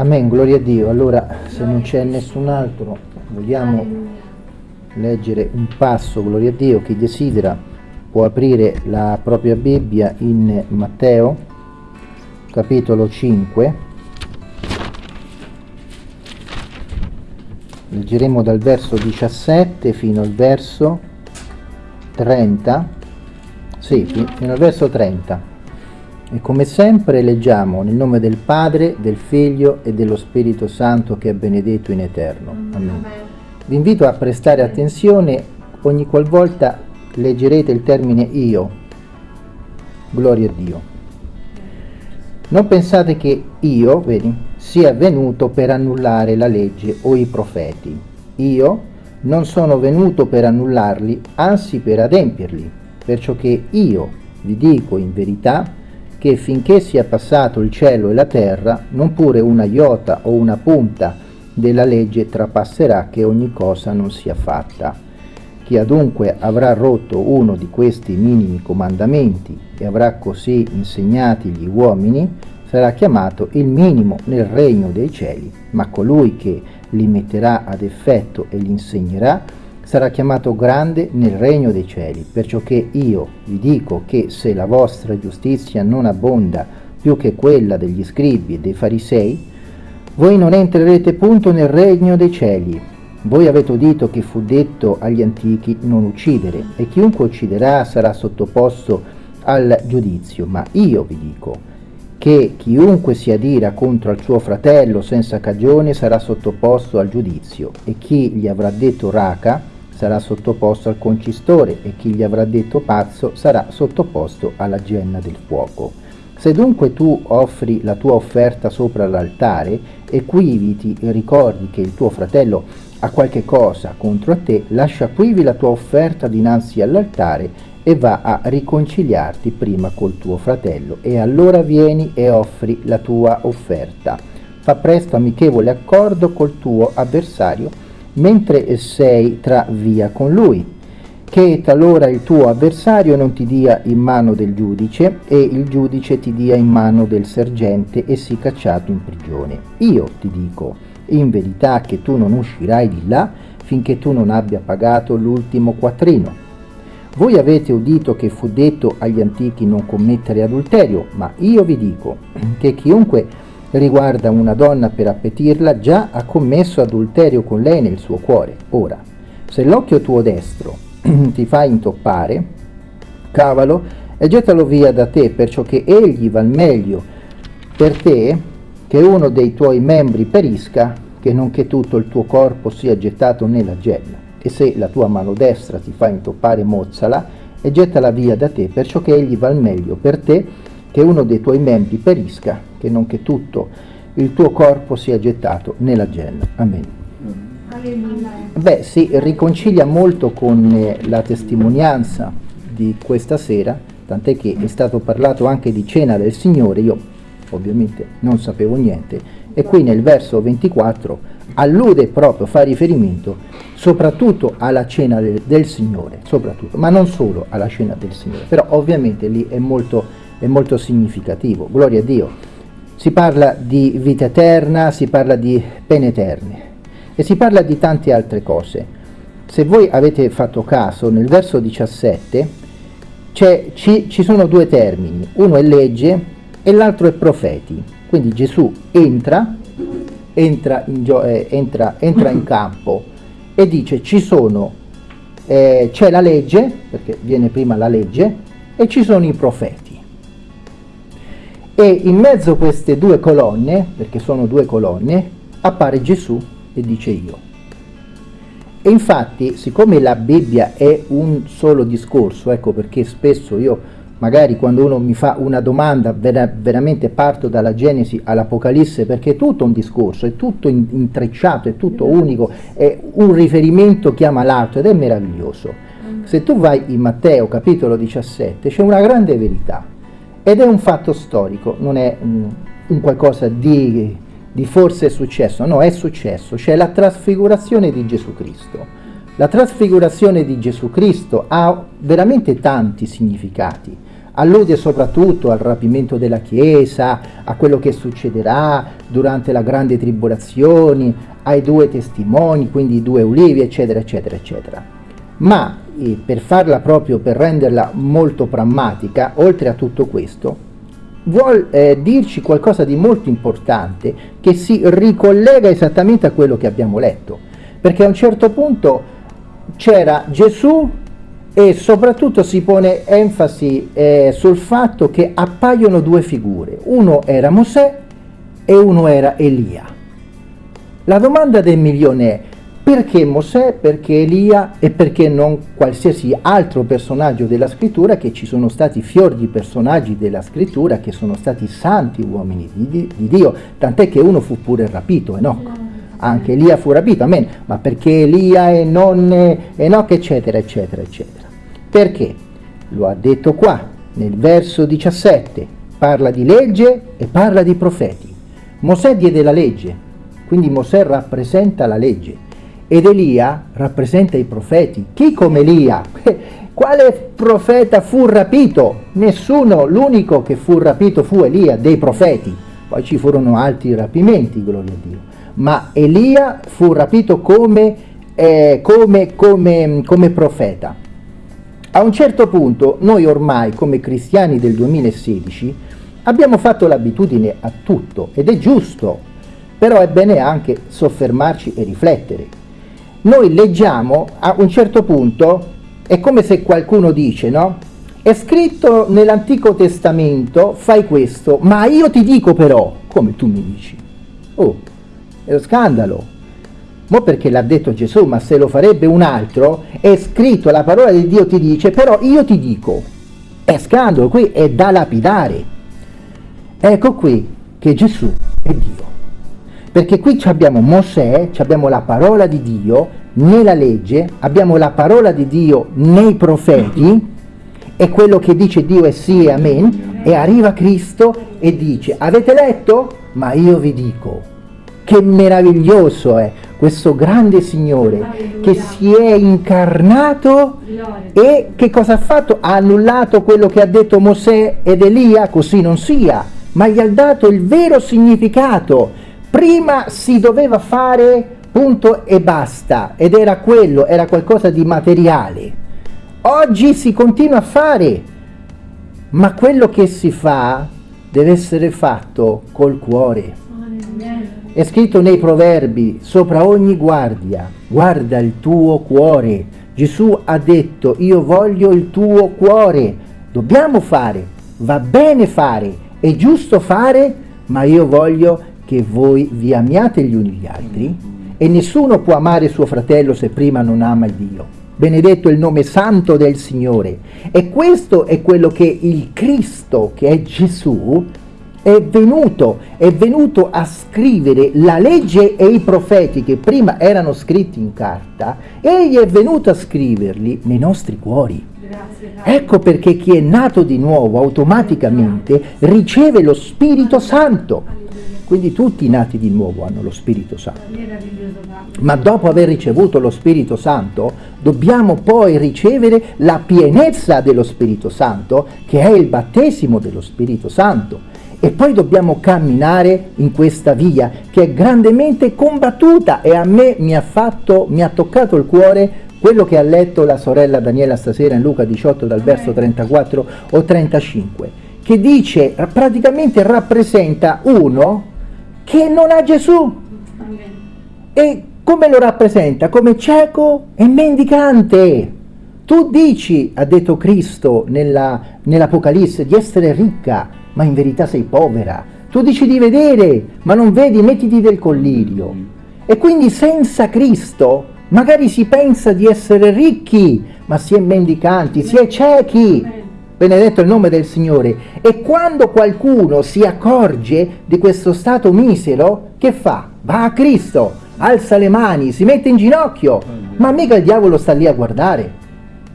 Amen, gloria a Dio. Allora, se non c'è nessun altro, vogliamo leggere un passo, gloria a Dio, chi desidera può aprire la propria Bibbia in Matteo, capitolo 5. Leggeremo dal verso 17 fino al verso 30. Sì, fino al verso 30. E come sempre leggiamo nel nome del Padre, del Figlio e dello Spirito Santo che è benedetto in eterno. Amen. Vi invito a prestare attenzione ogni qualvolta leggerete il termine io. Gloria a Dio. Non pensate che io, vedi, sia venuto per annullare la legge o i profeti. Io non sono venuto per annullarli, anzi per adempierli, perciò che io vi dico in verità che finché sia passato il cielo e la terra, non pure una iota o una punta della legge trapasserà che ogni cosa non sia fatta. Chi adunque avrà rotto uno di questi minimi comandamenti e avrà così insegnati gli uomini, sarà chiamato il minimo nel regno dei cieli, ma colui che li metterà ad effetto e li insegnerà sarà chiamato grande nel regno dei cieli, perciò che io vi dico che se la vostra giustizia non abbonda più che quella degli scribi e dei farisei, voi non entrerete punto nel regno dei cieli. Voi avete udito che fu detto agli antichi non uccidere, e chiunque ucciderà sarà sottoposto al giudizio, ma io vi dico che chiunque si adira contro al suo fratello senza cagione sarà sottoposto al giudizio, e chi gli avrà detto raca sarà sottoposto al concistore e chi gli avrà detto pazzo sarà sottoposto alla genna del fuoco. Se dunque tu offri la tua offerta sopra l'altare e quivi ricordi che il tuo fratello ha qualche cosa contro te, lascia quivi la tua offerta dinanzi all'altare e va a riconciliarti prima col tuo fratello e allora vieni e offri la tua offerta. Fa presto amichevole accordo col tuo avversario mentre sei tra via con lui, che talora il tuo avversario non ti dia in mano del giudice e il giudice ti dia in mano del sergente e sii cacciato in prigione. Io ti dico, in verità che tu non uscirai di là finché tu non abbia pagato l'ultimo quattrino. Voi avete udito che fu detto agli antichi non commettere adulterio, ma io vi dico che chiunque riguarda una donna per appetirla, già ha commesso adulterio con lei nel suo cuore. Ora, se l'occhio tuo destro ti fa intoppare, cavalo e gettalo via da te, perciò che egli val meglio per te che uno dei tuoi membri perisca, che non che tutto il tuo corpo sia gettato nella genna. E se la tua mano destra ti fa intoppare, mozzala e gettala via da te, perciò che egli val meglio per te che uno dei tuoi membri perisca, che non che tutto il tuo corpo sia gettato nella genna. Amen. Beh, si riconcilia molto con eh, la testimonianza di questa sera, tant'è che è stato parlato anche di cena del Signore, io ovviamente non sapevo niente, e qui nel verso 24 allude proprio, fa riferimento soprattutto alla cena del, del Signore, soprattutto, ma non solo alla cena del Signore, però ovviamente lì è molto è molto significativo, gloria a Dio. Si parla di vita eterna, si parla di pene eterne e si parla di tante altre cose. Se voi avete fatto caso, nel verso 17 ci, ci sono due termini, uno è legge e l'altro è profeti. Quindi Gesù entra, entra in, eh, entra, entra in campo e dice ci sono, eh, c'è la legge, perché viene prima la legge, e ci sono i profeti e in mezzo a queste due colonne, perché sono due colonne, appare Gesù e dice io. E infatti, siccome la Bibbia è un solo discorso, ecco perché spesso io, magari quando uno mi fa una domanda, vera veramente parto dalla Genesi all'Apocalisse, perché è tutto un discorso, è tutto in intrecciato, è tutto unico, è un riferimento chiama l'altro ed è meraviglioso. Se tu vai in Matteo capitolo 17, c'è una grande verità ed è un fatto storico, non è um, un qualcosa di, di forse successo, no, è successo, c'è la trasfigurazione di Gesù Cristo. La trasfigurazione di Gesù Cristo ha veramente tanti significati, allude soprattutto al rapimento della Chiesa, a quello che succederà durante la grande tribolazione, ai due testimoni, quindi i due ulivi, eccetera, eccetera, eccetera. Ma eh, per farla proprio, per renderla molto pragmatica, oltre a tutto questo, vuol eh, dirci qualcosa di molto importante che si ricollega esattamente a quello che abbiamo letto, perché a un certo punto c'era Gesù e soprattutto si pone enfasi eh, sul fatto che appaiono due figure, uno era Mosè e uno era Elia. La domanda del milione è perché Mosè, perché Elia? E perché non qualsiasi altro personaggio della scrittura che ci sono stati fior di personaggi della scrittura che sono stati santi uomini di, di Dio, tant'è che uno fu pure rapito, Enoch. Anche Elia fu rapito, amen, ma perché Elia e non Enoch, eccetera, eccetera, eccetera. Perché? Lo ha detto qua, nel verso 17, parla di legge e parla di profeti. Mosè diede la legge, quindi Mosè rappresenta la legge ed Elia rappresenta i profeti. Chi come Elia? Quale profeta fu rapito? Nessuno, l'unico che fu rapito fu Elia, dei profeti. Poi ci furono altri rapimenti, gloria a Dio. Ma Elia fu rapito come, eh, come, come, come profeta. A un certo punto noi ormai come cristiani del 2016 abbiamo fatto l'abitudine a tutto ed è giusto, però è bene anche soffermarci e riflettere noi leggiamo a un certo punto, è come se qualcuno dice, no? È scritto nell'Antico Testamento, fai questo, ma io ti dico però, come tu mi dici? Oh, è uno scandalo. Ma perché l'ha detto Gesù, ma se lo farebbe un altro, è scritto, la parola di Dio ti dice, però io ti dico. È scandalo, qui è da lapidare. Ecco qui che Gesù è Dio. Perché qui abbiamo Mosè, abbiamo la parola di Dio nella legge, abbiamo la parola di Dio nei profeti, e quello che dice Dio è sì e amen, e arriva Cristo e dice, avete letto? Ma io vi dico, che meraviglioso è questo grande Signore che si è incarnato e che cosa ha fatto? Ha annullato quello che ha detto Mosè ed Elia, così non sia, ma gli ha dato il vero significato Prima si doveva fare punto e basta ed era quello, era qualcosa di materiale. Oggi si continua a fare, ma quello che si fa deve essere fatto col cuore. È scritto nei proverbi, sopra ogni guardia, guarda il tuo cuore. Gesù ha detto, io voglio il tuo cuore. Dobbiamo fare, va bene fare, è giusto fare, ma io voglio che voi vi amiate gli uni gli altri e nessuno può amare suo fratello se prima non ama il Dio. Benedetto il nome santo del Signore. E questo è quello che il Cristo, che è Gesù, è venuto, è venuto a scrivere la legge e i profeti che prima erano scritti in carta, egli è venuto a scriverli nei nostri cuori. Ecco perché chi è nato di nuovo automaticamente riceve lo Spirito Santo. Quindi tutti i nati di nuovo hanno lo Spirito Santo. Ma dopo aver ricevuto lo Spirito Santo, dobbiamo poi ricevere la pienezza dello Spirito Santo, che è il battesimo dello Spirito Santo. E poi dobbiamo camminare in questa via che è grandemente combattuta e a me mi ha, fatto, mi ha toccato il cuore quello che ha letto la sorella Daniela stasera in Luca 18 dal verso 34 o 35, che dice, praticamente rappresenta uno che non ha Gesù. E come lo rappresenta? Come cieco e mendicante. Tu dici, ha detto Cristo nell'Apocalisse, nell di essere ricca, ma in verità sei povera. Tu dici di vedere, ma non vedi, mettiti del collirio. E quindi senza Cristo magari si pensa di essere ricchi, ma si è mendicanti, si è ciechi benedetto il nome del Signore. E quando qualcuno si accorge di questo stato misero, che fa? Va a Cristo, alza le mani, si mette in ginocchio, ma mica il diavolo sta lì a guardare.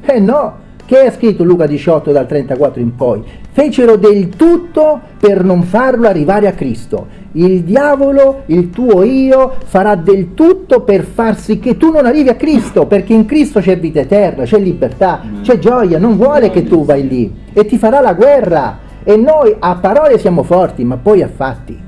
Eh no, che è scritto Luca 18 dal 34 in poi? Fecero del tutto per non farlo arrivare a Cristo. il diavolo, il tuo io, farà del tutto per far sì che tu non arrivi a Cristo, perché in Cristo c'è vita eterna, c'è libertà, c'è gioia, non vuole che tu vai lì e ti farà la guerra. E noi a parole siamo forti, ma poi a fatti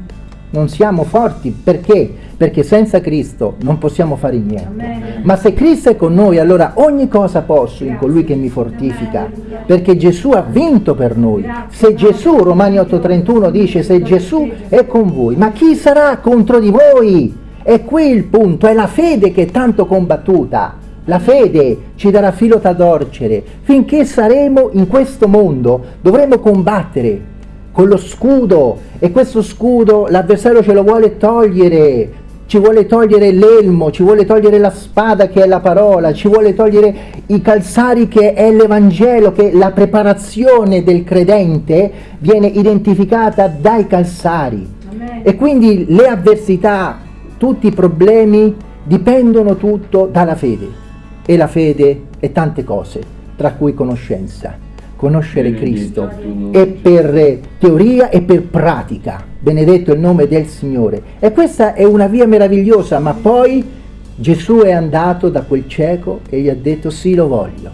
non siamo forti perché? Perché senza Cristo non possiamo fare niente. Ma se Cristo è con noi, allora ogni cosa posso in colui che mi fortifica, perché Gesù ha vinto per noi. Se Gesù, Romani 8:31 dice, se Gesù è con voi, ma chi sarà contro di voi? È qui il punto, è la fede che è tanto combattuta. La fede ci darà filo da torcere. Finché saremo in questo mondo dovremo combattere con lo scudo e questo scudo l'avversario ce lo vuole togliere, ci vuole togliere l'elmo, ci vuole togliere la spada che è la parola, ci vuole togliere i calzari che è l'Evangelo, che la preparazione del credente viene identificata dai calzari. Amen. E quindi le avversità, tutti i problemi dipendono tutto dalla fede. E la fede è tante cose, tra cui conoscenza conoscere Cristo e per teoria e per pratica. Benedetto il nome del Signore. E questa è una via meravigliosa, ma poi Gesù è andato da quel cieco e gli ha detto sì lo voglio,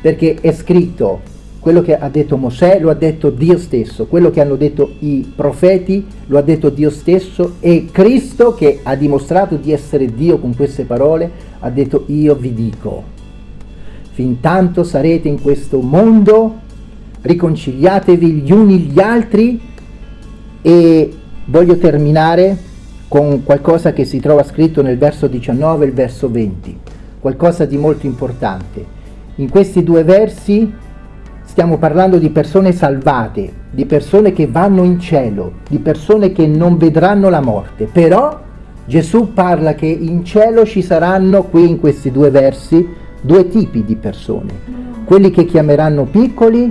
perché è scritto quello che ha detto Mosè lo ha detto Dio stesso, quello che hanno detto i profeti lo ha detto Dio stesso e Cristo che ha dimostrato di essere Dio con queste parole ha detto io vi dico fin tanto sarete in questo mondo, riconciliatevi gli uni gli altri e voglio terminare con qualcosa che si trova scritto nel verso 19 e il verso 20, qualcosa di molto importante. In questi due versi stiamo parlando di persone salvate, di persone che vanno in cielo, di persone che non vedranno la morte, però Gesù parla che in cielo ci saranno, qui in questi due versi, due tipi di persone, quelli che chiameranno piccoli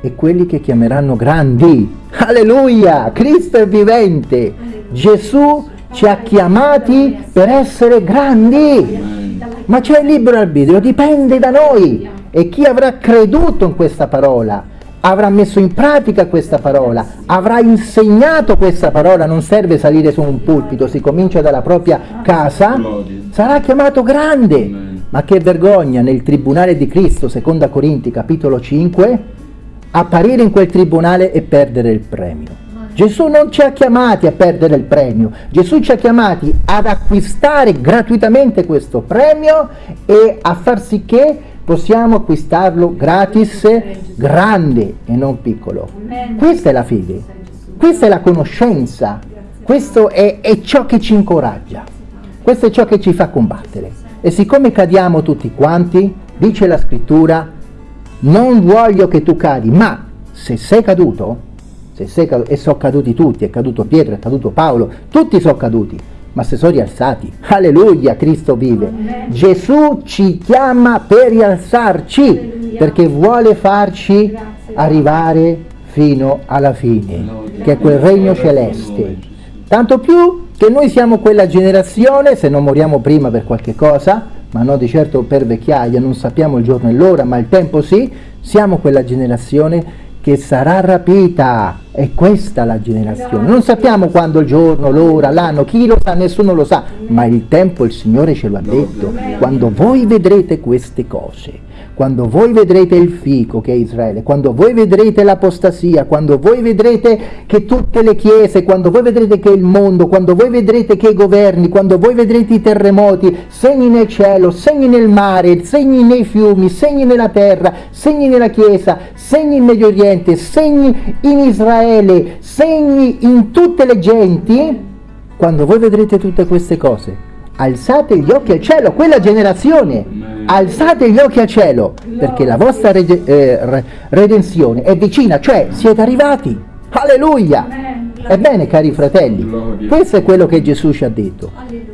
e quelli che chiameranno grandi. Alleluia! Cristo è vivente! Gesù ci ha chiamati per essere grandi, ma c'è il libero arbitrio, dipende da noi. E chi avrà creduto in questa parola, avrà messo in pratica questa parola, avrà insegnato questa parola, non serve salire su un pulpito, si comincia dalla propria casa, sarà chiamato grande. Ma che vergogna nel tribunale di Cristo, seconda Corinti capitolo 5, apparire in quel tribunale e perdere il premio. Gesù non ci ha chiamati a perdere il premio, Gesù ci ha chiamati ad acquistare gratuitamente questo premio e a far sì che possiamo acquistarlo gratis, grande e non piccolo. Questa è la fede, questa è la conoscenza, questo è, è ciò che ci incoraggia, questo è ciò che ci fa combattere. E siccome cadiamo tutti quanti, dice la scrittura, non voglio che tu cadi, ma se sei caduto, se sei caduto e sono caduti tutti, è caduto Pietro, è caduto Paolo, tutti sono caduti, ma se sono rialzati. Alleluia, Cristo vive. Amen. Gesù ci chiama per rialzarci, Alleluia. perché vuole farci Grazie. arrivare fino alla fine, che è quel regno celeste. Tanto più che noi siamo quella generazione, se non moriamo prima per qualche cosa, ma non di certo per vecchiaia, non sappiamo il giorno e l'ora, ma il tempo sì, siamo quella generazione che sarà rapita. È questa la generazione. Non sappiamo quando il giorno, l'ora, l'anno, chi lo sa, nessuno lo sa, ma il tempo il Signore ce lo ha detto. Quando voi vedrete queste cose, quando voi vedrete il fico che è Israele, quando voi vedrete l'apostasia, quando voi vedrete che tutte le chiese, quando voi vedrete che il mondo, quando voi vedrete che i governi, quando voi vedrete i terremoti, segni nel cielo, segni nel mare, segni nei fiumi, segni nella terra, segni nella chiesa, segni in Medio Oriente, segni in Israele, segni in tutte le genti, quando voi vedrete tutte queste cose, alzate gli occhi al cielo, quella generazione, alzate gli occhi al cielo, perché la vostra rede, eh, redenzione è vicina, cioè siete arrivati. Alleluia! Ebbene, cari fratelli, questo è quello che Gesù ci ha detto.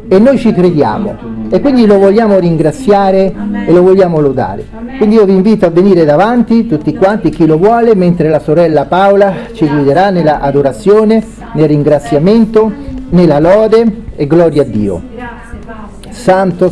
E noi ci crediamo. E quindi lo vogliamo ringraziare e lo vogliamo lodare. Quindi io vi invito a venire davanti, tutti quanti, chi lo vuole, mentre la sorella Paola ci guiderà nella adorazione, nel ringraziamento, nella lode e gloria a Dio. Santo